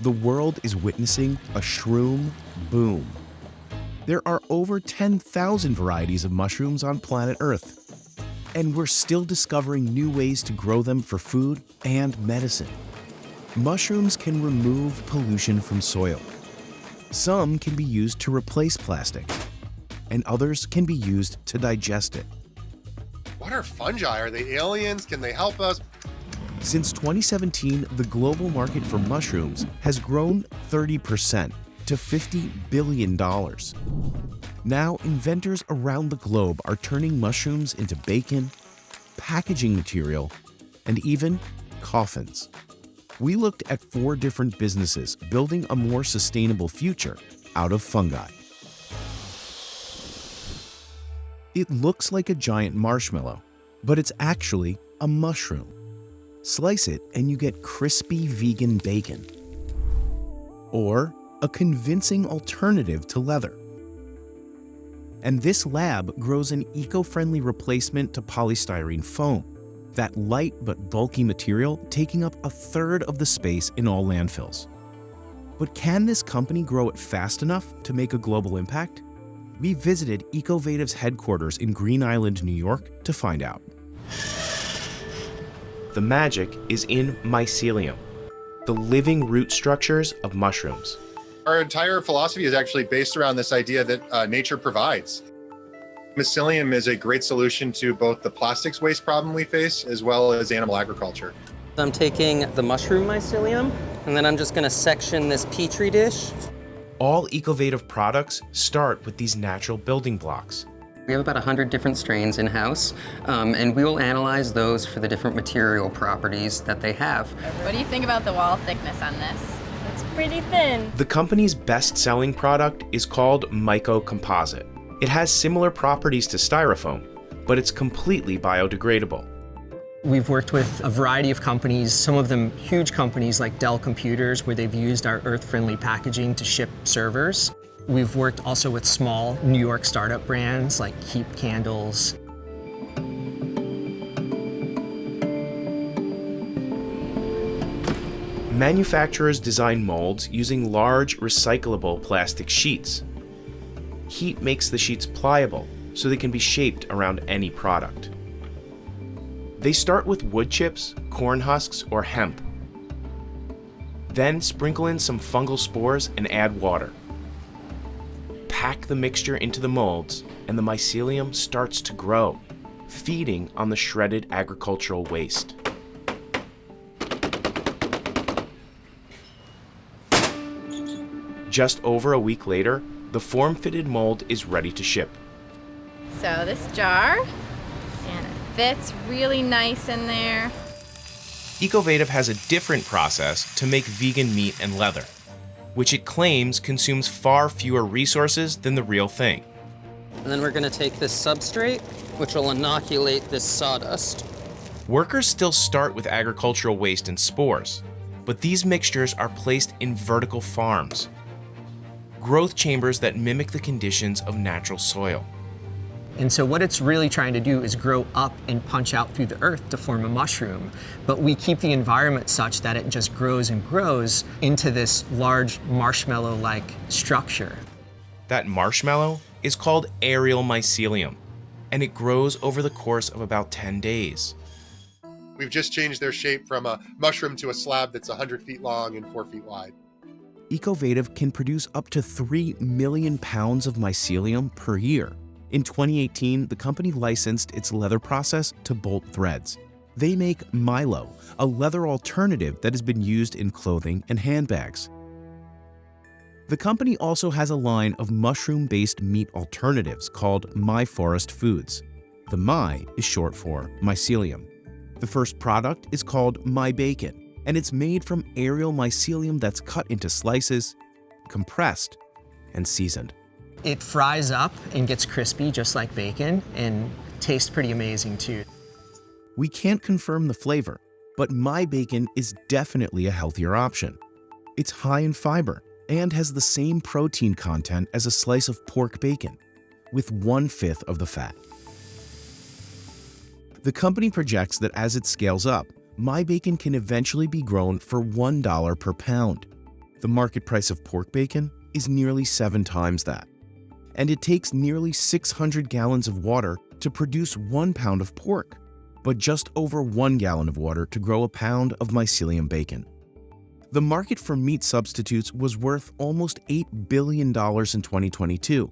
the world is witnessing a shroom boom. There are over 10,000 varieties of mushrooms on planet Earth, and we're still discovering new ways to grow them for food and medicine. Mushrooms can remove pollution from soil. Some can be used to replace plastic, and others can be used to digest it. What are fungi? Are they aliens? Can they help us? Since 2017, the global market for mushrooms has grown 30% to $50 billion. Now, inventors around the globe are turning mushrooms into bacon, packaging material, and even coffins. We looked at four different businesses building a more sustainable future out of fungi. It looks like a giant marshmallow, but it's actually a mushroom. Slice it and you get crispy vegan bacon. Or a convincing alternative to leather. And this lab grows an eco-friendly replacement to polystyrene foam, that light but bulky material taking up a third of the space in all landfills. But can this company grow it fast enough to make a global impact? We visited Ecovative's headquarters in Green Island, New York to find out. The magic is in mycelium, the living root structures of mushrooms. Our entire philosophy is actually based around this idea that uh, nature provides. Mycelium is a great solution to both the plastics waste problem we face as well as animal agriculture. I'm taking the mushroom mycelium and then I'm just going to section this petri dish all Ecovative products start with these natural building blocks. We have about 100 different strains in-house, um, and we will analyze those for the different material properties that they have. What do you think about the wall thickness on this? It's pretty thin. The company's best-selling product is called Myco Composite. It has similar properties to styrofoam, but it's completely biodegradable. We've worked with a variety of companies, some of them huge companies like Dell Computers, where they've used our earth-friendly packaging to ship servers. We've worked also with small New York startup brands like Keap Candles. Manufacturers design molds using large recyclable plastic sheets. Heat makes the sheets pliable so they can be shaped around any product. They start with wood chips, corn husks, or hemp. Then sprinkle in some fungal spores and add water. Pack the mixture into the molds and the mycelium starts to grow, feeding on the shredded agricultural waste. Just over a week later, the form-fitted mold is ready to ship. So this jar and it fits really nice in there. Ecovative has a different process to make vegan meat and leather, which it claims consumes far fewer resources than the real thing. And then we're going to take this substrate, which will inoculate this sawdust. Workers still start with agricultural waste and spores, but these mixtures are placed in vertical farms, growth chambers that mimic the conditions of natural soil. And so what it's really trying to do is grow up and punch out through the earth to form a mushroom. But we keep the environment such that it just grows and grows into this large marshmallow-like structure. That marshmallow is called aerial mycelium, and it grows over the course of about 10 days. We've just changed their shape from a mushroom to a slab that's 100 feet long and 4 feet wide. Ecovative can produce up to 3 million pounds of mycelium per year in 2018, the company licensed its leather process to Bolt Threads. They make Mylo, a leather alternative that has been used in clothing and handbags. The company also has a line of mushroom-based meat alternatives called My Forest Foods. The My is short for mycelium. The first product is called My Bacon, and it's made from aerial mycelium that's cut into slices, compressed, and seasoned. It fries up and gets crispy just like bacon and tastes pretty amazing too. We can't confirm the flavor, but my bacon is definitely a healthier option. It's high in fiber and has the same protein content as a slice of pork bacon, with one-fifth of the fat. The company projects that as it scales up, my bacon can eventually be grown for $1 per pound, The market price of pork bacon is nearly seven times that. And it takes nearly 600 gallons of water to produce one pound of pork, but just over one gallon of water to grow a pound of mycelium bacon. The market for meat substitutes was worth almost $8 billion in 2022,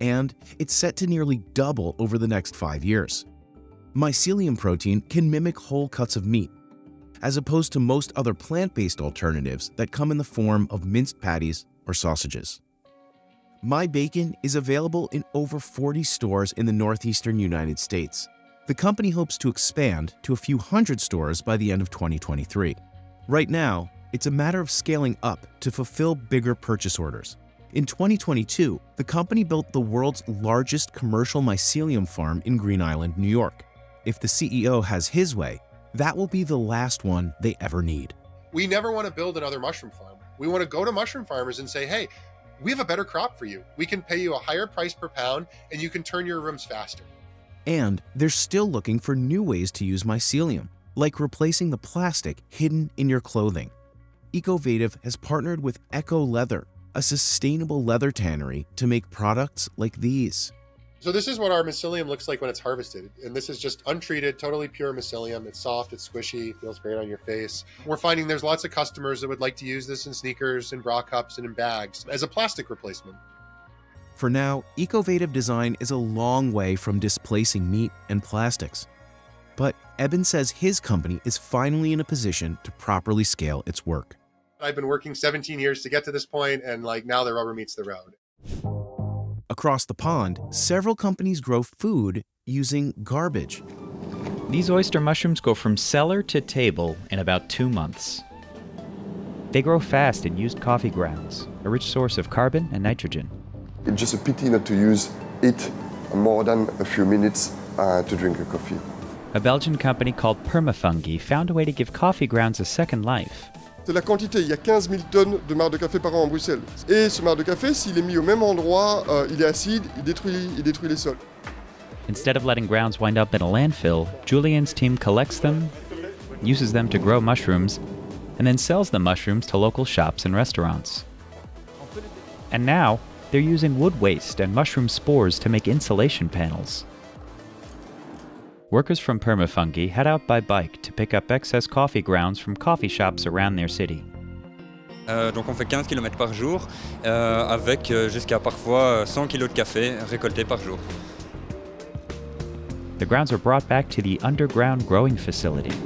and it's set to nearly double over the next five years. Mycelium protein can mimic whole cuts of meat, as opposed to most other plant-based alternatives that come in the form of minced patties or sausages. My Bacon is available in over 40 stores in the northeastern United States. The company hopes to expand to a few hundred stores by the end of 2023. Right now, it's a matter of scaling up to fulfill bigger purchase orders. In 2022, the company built the world's largest commercial mycelium farm in Green Island, New York. If the CEO has his way, that will be the last one they ever need. We never want to build another mushroom farm. We want to go to mushroom farmers and say, hey, we have a better crop for you. We can pay you a higher price per pound and you can turn your rooms faster. And they're still looking for new ways to use mycelium, like replacing the plastic hidden in your clothing. Ecovative has partnered with Ecco Leather, a sustainable leather tannery, to make products like these. So this is what our mycelium looks like when it's harvested. And this is just untreated, totally pure mycelium. It's soft, it's squishy, feels great on your face. We're finding there's lots of customers that would like to use this in sneakers and bra cups and in bags as a plastic replacement. For now, Ecovative design is a long way from displacing meat and plastics. But Eben says his company is finally in a position to properly scale its work. I've been working 17 years to get to this point, and like now the rubber meets the road. Across the pond, several companies grow food using garbage. These oyster mushrooms go from cellar to table in about two months. They grow fast in used coffee grounds, a rich source of carbon and nitrogen. It's just a pity not to use it more than a few minutes uh, to drink a coffee. A Belgian company called Permafungi found a way to give coffee grounds a second life. C'est la quantité, il y a 15 000 tonnes de marc de café par an en Bruxelles. Et ce marc de café, s'il est mis au même endroit, euh, il est acide, il détruit, il détruit les sols. Instead of letting grounds wind up in a landfill, Julian's team collects them, uses them to grow mushrooms, and then sells the mushrooms to local shops and restaurants. And now, they're using wood waste and mushroom spores to make insulation panels. Workers from Permafungi head out by bike to pick up excess coffee grounds from coffee shops around their city. Euh, donc on fait 15 km par jour, euh, avec euh, jusqu'à parfois euh, 100 kg de café récoltés par jour. The grounds are brought back to the underground growing facility.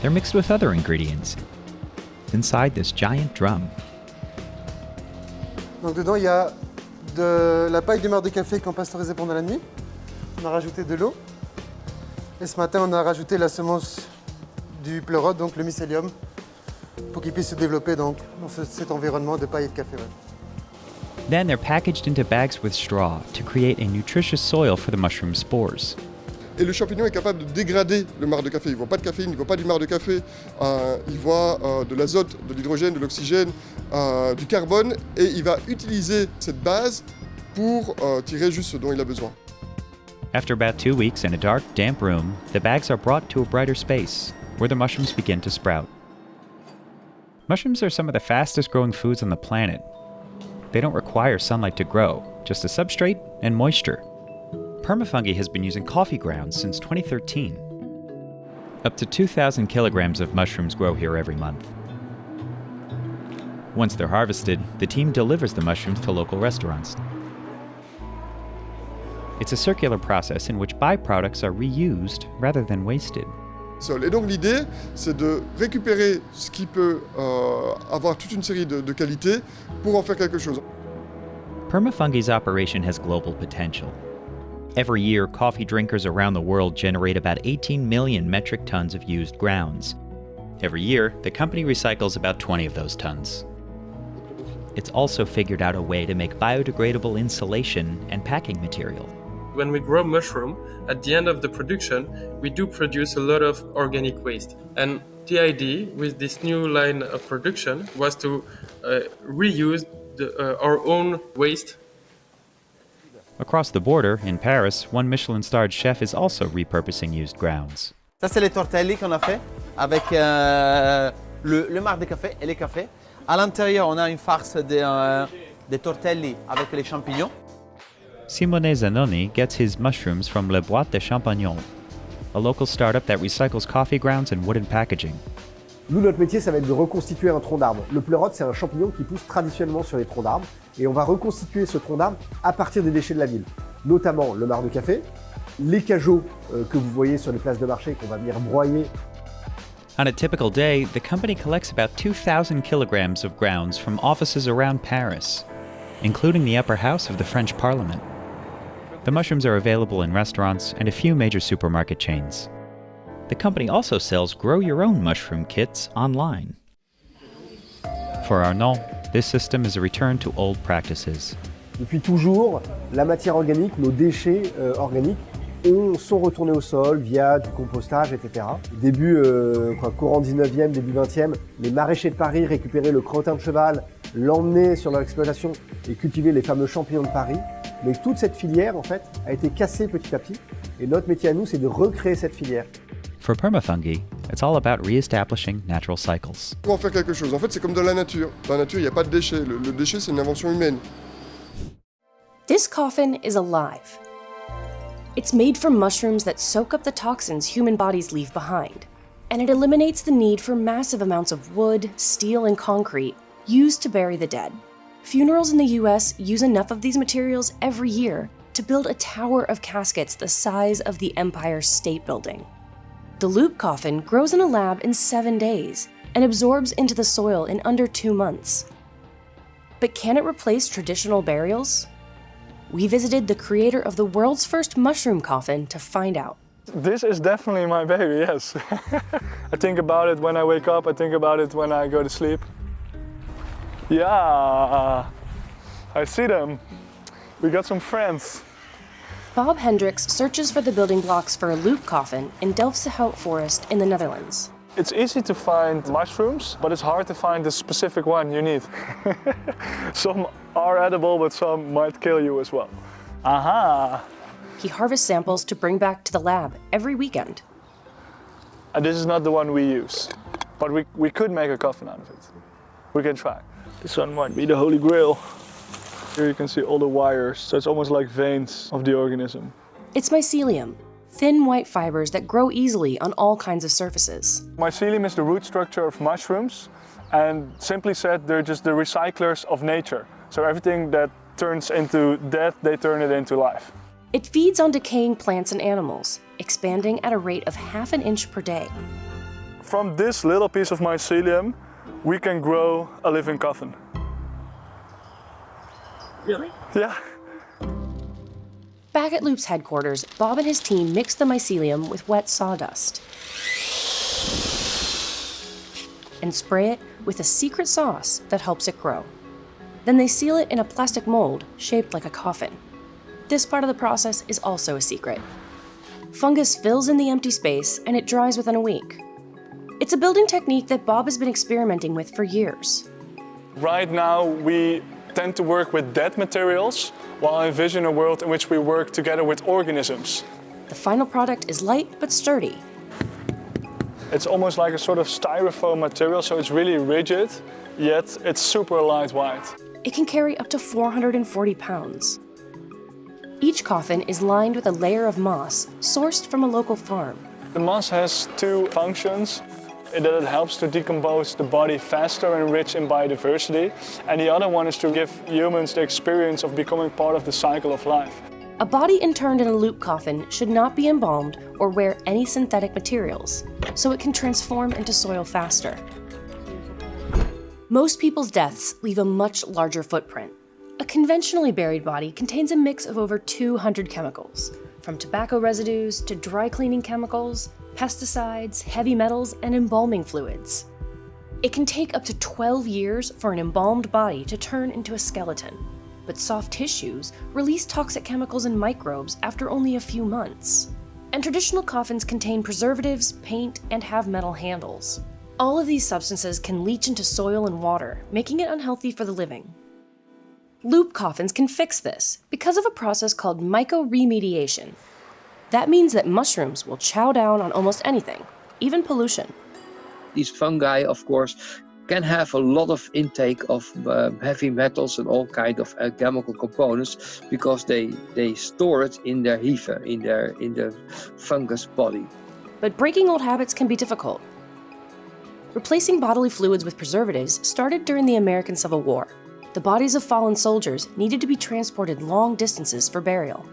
They're mixed with other ingredients inside this giant drum. Donc dedans il y a de la paille de marc de café qu'on pasteurisait pendant la nuit. On a rajouté de l'eau. Et ce matin on a rajouté la semence du pleurote, donc le mycélium, pour qu'il puisse se développer donc, dans ce- cet environnement de paille et de café. ouais. Then they're packaged into bags with straw to create a nutritious soil for the mushroom spores. Et le champignon est capable de dégrader le marc de café. Il ne voit pas de caféine, il ne voit pas du marc de café. euh, il voit euh, de l'azote, de l'hydrogène, de l'oxygène, euh, du carbone. Et il va utiliser cette base pour euh, tirer juste ce dont il a besoin. After about two weeks in a dark, damp room, the bags are brought to a brighter space where the mushrooms begin to sprout. Mushrooms are some of the fastest growing foods on the planet. They don't require sunlight to grow, just a substrate and moisture. Permafungi has been using coffee grounds since 2013. Up to 2,000 kilograms of mushrooms grow here every month. Once they're harvested, the team delivers the mushrooms to local restaurants. It's a circular process in which byproducts are reused rather than wasted. Et donc l'idée, c'est de récupérer ce qui peut euh, avoir toute une série de, de qualités pour en faire quelque chose. Permafungi's operation has global potential. Every year, coffee drinkers around the world generate about 18 million metric tons of used grounds. Every year, the company recycles about 20 of those tons. It's also figured out a way to make biodegradable insulation and packing material. When we grow mushroom, at the end of the production, we do produce a lot of organic waste. And the idea with this new line of production was to uh, reuse the, uh, our own waste Across the border, in Paris, one Michelin starred chef is also repurposing used grounds. Ça, c'est les tortelli qu'on a fait avec euh, le, le marc de café et les cafés. À l'intérieur, on a une farce de, euh, de tortelli avec les champignons. Simone Zanoni gets his mushrooms from Le Boîte de Champignons, a local startup that recycles coffee grounds and wooden packaging. Nous, notre métier, ça va être de reconstituer un tronc d'arbre. Le pleurote, c'est un champignon qui pousse traditionnellement sur les troncs d'arbres. Et on va reconstituer ce tronc d'arbre à partir des déchets de la ville. Notamment le marc de café, les cajots euh, que vous voyez sur les places de marché qu'on va venir broyer. On a typical day, the company collects about 2,000 kilograms of grounds from offices around Paris, including the upper house of the French Parliament. The mushrooms are available in restaurants and a few major supermarket chains. The company also sells grow your own mushroom kits online. For Arnaud, this system is a return to old practices. Depuis toujours, la matière organique, nos déchets euh, organiques, ont, sont retournés au sol via du compostage, etc. Début, euh, quoi, courant 19e, début 20e, les maraîchers de Paris récupéraient le crottin de cheval, l'emmenaient sur leur exploitation et cultivaient les fameux champignons de Paris. Mais toute cette filière, en fait, a été cassée petit à petit. Et notre métier à nous, c'est de recréer cette filière. For permafungi, it's all about re-establishing natural cycles. Pour en faire quelque chose, en fait, c'est comme dans la nature. Dans la nature, il n'y a pas de déchets. Le, le déchet, c'est une invention humaine. This coffin is alive. It's made from mushrooms that soak up the toxins human bodies leave behind, and it eliminates the need for massive amounts of wood, steel, and concrete used to bury the dead. Funerals in the US use enough of these materials every year to build a tower of caskets the size of the Empire State Building. The loop coffin grows in a lab in seven days and absorbs into the soil in under two months. But can it replace traditional burials? We visited the creator of the world's first mushroom coffin to find out. This is definitely my baby, yes. I think about it when I wake up, I think about it when I go to sleep. Yeah, I see them. We got some friends. Bob Hendrikx searches for the building blocks for a loop coffin in Delftse Hout Forest in the Netherlands. It's easy to find mushrooms, but it's hard to find the specific one you need. some are edible, but some might kill you as well. Aha! He harvests samples to bring back to the lab every weekend. And this is not the one we use, but we, we could make a coffin out of it. We can try. This one might be the holy grail. Here you can see all the wires, so it's almost like veins of the organism. It's mycelium, thin white fibers that grow easily on all kinds of surfaces. Mycelium is the root structure of mushrooms, and simply said, they're just the recyclers of nature. So everything that turns into death, they turn it into life. It feeds on decaying plants and animals, expanding at a rate of half an inch per day. From this little piece of mycelium, we can grow a living coffin. Really? Yeah. Back at Loop's headquarters, Bob and his team mix the mycelium with wet sawdust and spray it with a secret sauce that helps it grow. Then they seal it in a plastic mold shaped like a coffin. This part of the process is also a secret. Fungus fills in the empty space and it dries within a week. It's a building technique that Bob has been experimenting with for years. Right now, we tend to work with dead materials, while I envision a world in which we work together with organisms. The final product is light but sturdy. It's almost like a sort of styrofoam material, so it's really rigid, yet it's super lightweight. It can carry up to 440 pounds. Each coffin is lined with a layer of moss sourced from a local farm. The moss has two functions. That it helps to decompose the body faster and rich in biodiversity. And the other one is to give humans the experience of becoming part of the cycle of life. A body interned in a loop coffin should not be embalmed or wear any synthetic materials, so it can transform into soil faster. Most people's deaths leave a much larger footprint. A conventionally buried body contains a mix of over 200 chemicals, from tobacco residues to dry cleaning chemicals, pesticides, heavy metals, and embalming fluids. It can take up to 12 years for an embalmed body to turn into a skeleton, but soft tissues release toxic chemicals and microbes after only a few months. And traditional coffins contain preservatives, paint, and have metal handles. All of these substances can leach into soil and water, making it unhealthy for the living. Loop coffins can fix this because of a process called mycoremediation. That means that mushrooms will chow down on almost anything, even pollution. these fungi, of course, can have a lot of intake of uh, heavy metals and all kind of uh, chemical components because they they store it in their hyphae, in their in the fungus body. But breaking old habits can be difficult. Replacing bodily fluids with preservatives started during the American Civil War. The bodies of fallen soldiers needed to be transported long distances for burial.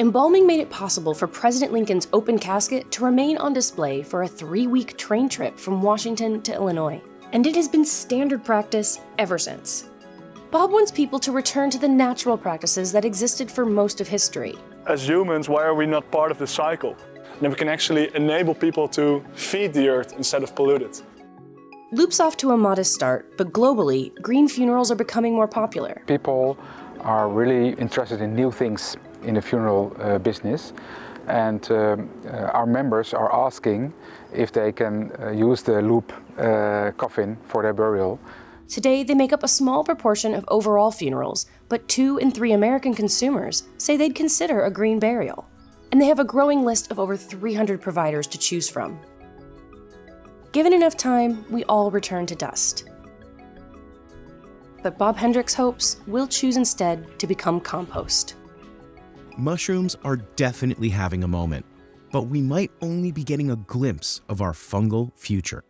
Embalming made it possible for President Lincoln's open casket to remain on display for a three week train trip from Washington to Illinois and it has been standard practice ever since. Bob wants people to return to the natural practices that existed for most of history. As humans, why are we not part of the cycle? And we can actually enable people to feed the earth instead of pollute it. Loop's off to a modest start, but globally, green funerals are becoming more popular. People are really interested in new things in the funeral uh, business and um, uh, our members are asking if they can uh, use the loop uh, coffin for their burial. Today, they make up a small proportion of overall funerals, but two in three American consumers say they'd consider a green burial. And they have a growing list of over 300 providers to choose from. Given enough time, we all return to dust. But Bob Hendrikx hopes we'll choose instead to become compost mushrooms are definitely having a moment, but we might only be getting a glimpse of our fungal future.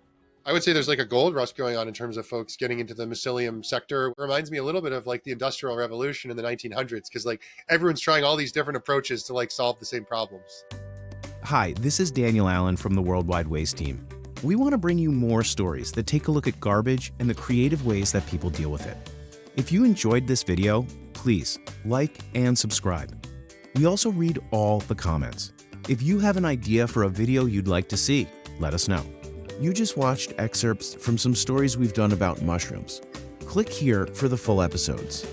I would say there's like a gold rush going on in terms of folks getting into the mycelium sector. It reminds me a little bit of like the industrial revolution in the 1900s because like everyone's trying all these different approaches to like solve the same problems. Hi, this is Daniel Allen from the Worldwide Waste Team. We want to bring you more stories that take a look at garbage and the creative ways that people deal with it. If you enjoyed this video, please like and subscribe. We also read all the comments. If you have an idea for a video you'd like to see, let us know. You just watched excerpts from some stories we've done about mushrooms. Click here for the full episodes.